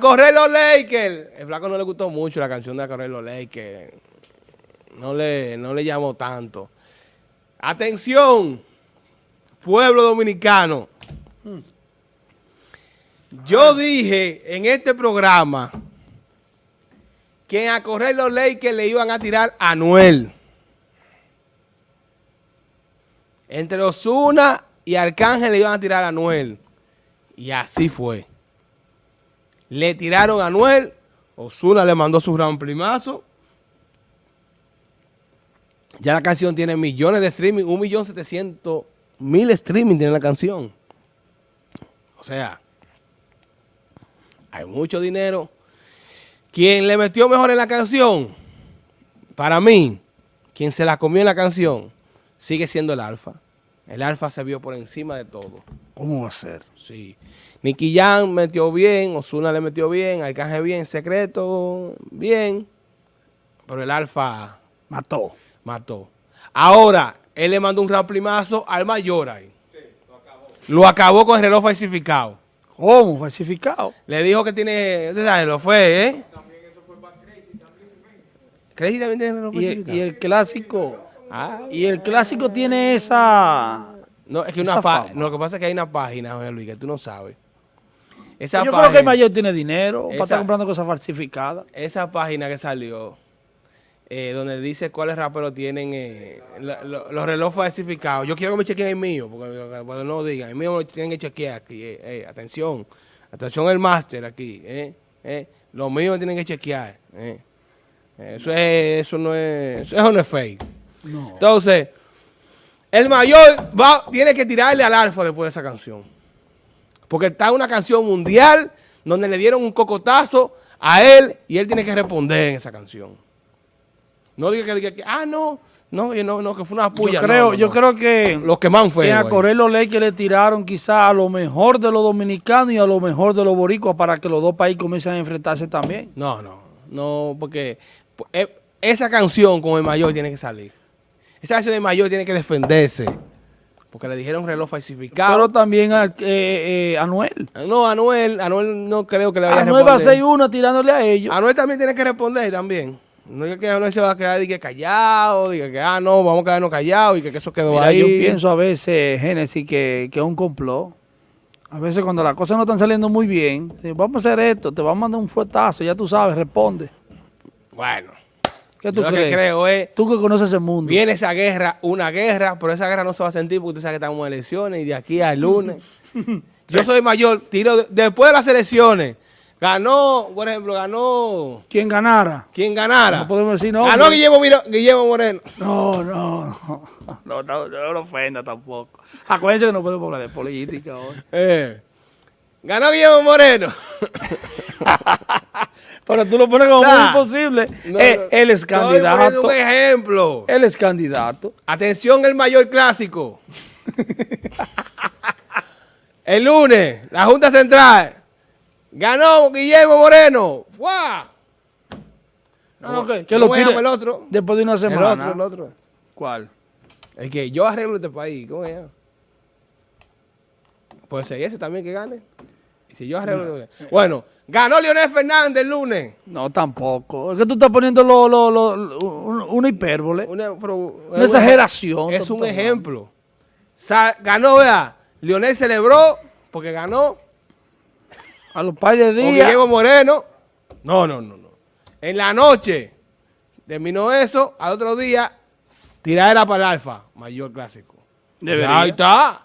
correr los Lakers. El flaco no le gustó mucho la canción de correr los Lakers. No le, no le llamó tanto. Atención, pueblo dominicano. Yo dije en este programa que a correr los Lakers le iban a tirar a Anuel. Entre Osuna y Arcángel le iban a tirar a Anuel. Y así fue. Le tiraron a Anuel. Osuna le mandó su gran primazo. Ya la canción tiene millones de streaming. Un millón setecientos mil streaming tiene la canción. O sea, hay mucho dinero. Quien le metió mejor en la canción, para mí, quien se la comió en la canción, sigue siendo el Alfa. El Alfa se vio por encima de todo. ¿Cómo va a ser? Sí. Nicky Jan metió bien, Osuna le metió bien, Arcángel bien, Secreto bien, pero el Alfa Mató. mató. Ahora, él le mandó un ramplimazo al mayor ahí. lo acabó con el reloj falsificado. ¿Cómo? Falsificado. Le dijo que tiene, usted sabe, lo fue, ¿eh? Crazy también tiene reloj Y el, falsificado. y el clásico. Ah, Y el clásico tiene esa. no, es que una fama. no, lo que pasa es que hay una página, José Luis, que tú no sabes. Esa Yo creo que el mayor tiene dinero para Esa- estar comprando cosas falsificadas. esa página que salió, eh, donde dice cuáles raperos tienen eh, la- lo- los relojes falsificados. Yo quiero que me chequeen el mío, porque porque no digan, el mío lo tienen que chequear aquí. eh, atención, atención el máster aquí. Los míos me tienen que chequear. Eso, es, eso, no es, eso no es fake. No. Entonces, el mayor va, tiene que tirarle al alfa después de esa canción. Porque está una canción mundial donde le dieron un cocotazo a él y él tiene que responder en esa canción. No diga que, diga que ah, no, no, que no, no, que fue una puya. Yo creo, No, no, yo creo que, Los que más fue. que a correr los leyes que le tiraron quizás a lo mejor de los dominicanos y a lo mejor de los boricuas para que los dos países comiencen a enfrentarse también. No, no, no, porque eh, esa canción con el mayor tiene que salir. Esa canción del mayor tiene que defenderse. Porque le dijeron reloj falsificado. Pero también a eh, eh, Anuel. No, Anuel, Anuel no creo que le vaya Anuel a va a ser uno tirándole a ellos. Anuel también tiene que responder también. No es que Anuel se va a quedar y que callado, diga que ah no, vamos a quedarnos callados y que, que eso quedó Mira, ahí. yo pienso a veces, Génesis, que, que es un complot. A veces cuando las cosas no están saliendo muy bien, vamos a hacer esto, te vamos a mandar un fuetazo, ya tú sabes, responde. Bueno, ¿Qué tú yo lo crees? que creo es, Tú que conoces el mundo. viene esa guerra, una guerra, pero esa guerra no se va a sentir porque usted sabe que estamos en elecciones y de aquí al lunes. yo soy mayor, tiro de- después de las elecciones. Ganó, por ejemplo, ganó ¿Quién ganara? quien ganara. No podemos decir nombre. Ganó Guillermo, Miro- Guillermo Moreno. No, no, no. No, no, no lo ofenda tampoco. Acuérdense que no podemos hablar de política hoy. Eh, ganó Guillermo Moreno. Pero tú lo pones como muy imposible. No, Eh, él es candidato. un ejemplo. Él es candidato. Atención, el mayor clásico. el lunes, la Junta Central ganó Guillermo Moreno. ¡Fua! No, no, que, que ¿Cómo lo tire el otro? después de una El semana. otro, el otro. ¿Cuál? El que yo arreglo este país. ¿Cómo se llama? Puede ser ese también que gane. Y si yo arreglo... Bueno, ganó Leonel Fernández el lunes. No, tampoco. Es que tú estás poniendo lo, lo, lo- lo- un- una hipérbole. Una, pero- Una exageración. Es un ejemplo. Sa- ganó, vea. Leonel celebró porque ganó. A los par de O días. Guillermo Moreno. No, no, no, no. En la noche terminó eso. Al otro día, tiradera para el Alfa. Mayor clásico. Ahí está.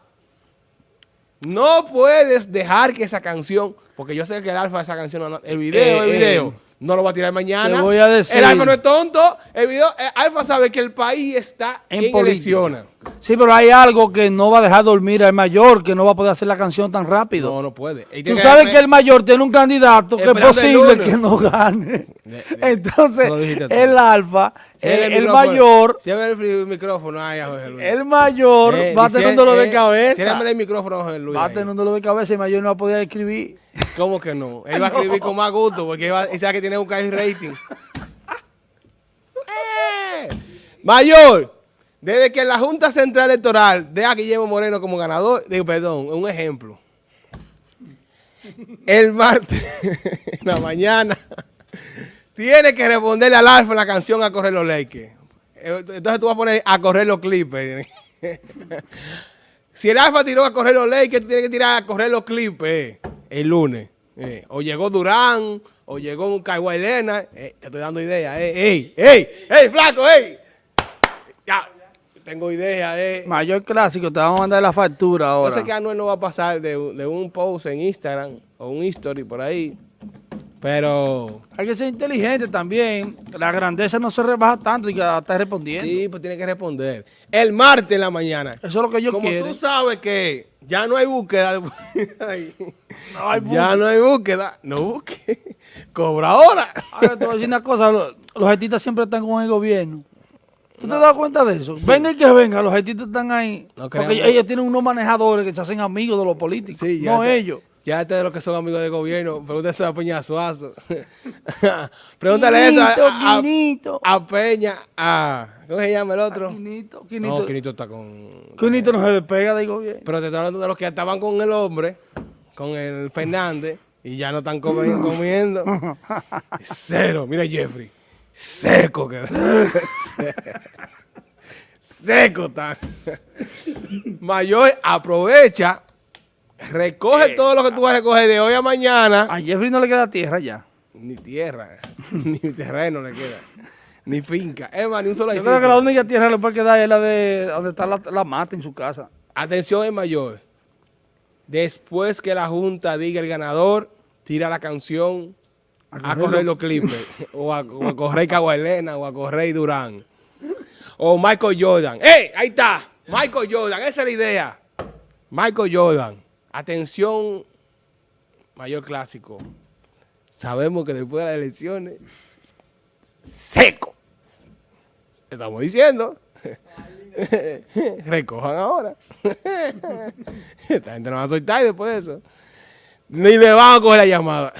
No puedes dejar que esa canción, porque yo sé que el Alfa de esa canción, no- el video, Eh, el video, eh, no lo va a tirar mañana. te voy a decir. El Alfa no es tonto. El video, el Alfa sabe que el país está en, En elecciones. Sí, pero hay algo que no va a dejar dormir al mayor, que no va a poder hacer la canción tan rápido. No, no puede. Tú sabes que el mayor tiene un candidato que es posible que no gane. De- de- Entonces, el alfa, eh, el, mayor, Cierra el micrófono ahí a José Luis. el mayor Eh, va a tener un dolor de eh, cabeza. ciérrame el micrófono José Luis. Va a tener un dolor de cabeza y el mayor no va a poder escribir. ¿Cómo que no? Él va a escribir con más gusto porque él, va- él sabe que tiene un high rating. Eh, Mayor, desde que la Junta Central Electoral deja a Guillermo Moreno como ganador, digo, perdón, un ejemplo. el martes, en la mañana, tiene que responderle al Alfa la canción a correr los Lakers. Eh, entonces tú vas a poner a correr los Clippers. si el Alfa tiró a correr los Lakers, tú tienes que tirar a correr los Clippers eh, el lunes. Eh, o llegó Durán, o llegó un Kawhi Leonard. te estoy dando idea. ¡Ey, ey, ey, flaco, ey! Ya, tengo idea. Eh. Mayor clásico, te vamos a mandar la factura ahora. Yo sé que Anuel no va a pasar de, de un post en Instagram o un history por ahí. Pero... Hay que ser inteligente también. La grandeza no se rebaja tanto y que está respondiendo. Sí, pues tiene que responder. El martes en la mañana. Eso es lo que yo quiero. Como tú sabes que ya no hay búsqueda. Ya no hay búsqueda. No busque. Cobra ahora. Ahora te voy a decir una cosa. Los, los siempre están con el gobierno. ¿Tú te das cuenta de eso? Venga y que venga, los haitianos están ahí. porque ellos, tienen unos manejadores que se hacen amigos de los políticos. Sí, no ellos. Ya este de los que son amigos del gobierno, pregúntese a Peña Suazo. Pregúntale eso a, a, Peña, a... ¿Cómo se llama el otro? Quinito, Quinito. No, Quinito está con... Quinito no se despega del gobierno. Pero te estoy hablando de los que estaban con el hombre, con el Fernández, y ya no están comiendo. Cero. Mira Jeffrey. Seco que... Seco está. Mayor aprovecha Recoge eh, todo lo que tú vas a recoger de hoy a mañana. A Jeffrey no le queda tierra ya. Ni tierra, ni terreno le queda. Ni finca. Es más, ni un solo Yo creo que la única tierra le puede quedar es la de donde está la, mata en su casa. Atención, es mayor. Después que la Junta diga el ganador, tira la canción a, correr los clipes. o, a, correr Caguailena o a correr Durán. O Michael Jordan. ¡Ey! Ahí está. Michael Jordan. Esa es la idea. Michael Jordan. Atención, mayor clásico. Sabemos que después de las elecciones, seco. Estamos diciendo. Recojan ahora. Esta gente no va a soltar después de eso. Ni le van a coger la llamada.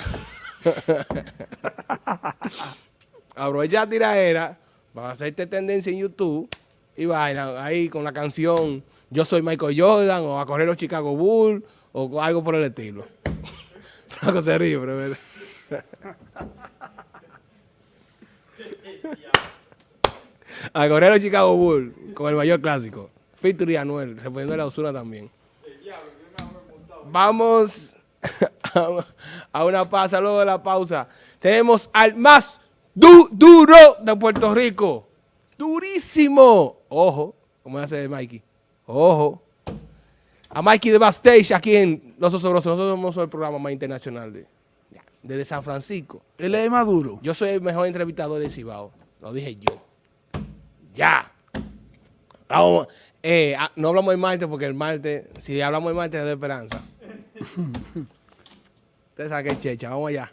Aprovecha tiradera. Van a hacerte tendencia en YouTube. Y vayan ahí con la canción Yo soy Michael Jordan o a correr los Chicago Bulls o algo por el estilo. Flaco se ríe, pero. A correr los Chicago Bulls con el mayor clásico. Feature y Anuel, respondiendo a la usura también. Vamos a una pausa, luego de la pausa. Tenemos al más duro de Puerto Rico. Durísimo. Ojo, como hace Mikey. Ojo a Mikey de Bastage aquí en Los Osobrosos. Nosotros somos el programa más internacional de, desde San Francisco. Él es Maduro. Yo soy el mejor entrevistador de Cibao. Lo dije yo. Ya. Eh, ah, no hablamos el martes porque el martes, si hablamos el martes, es de esperanza. Usted sabe que checha. Vamos allá.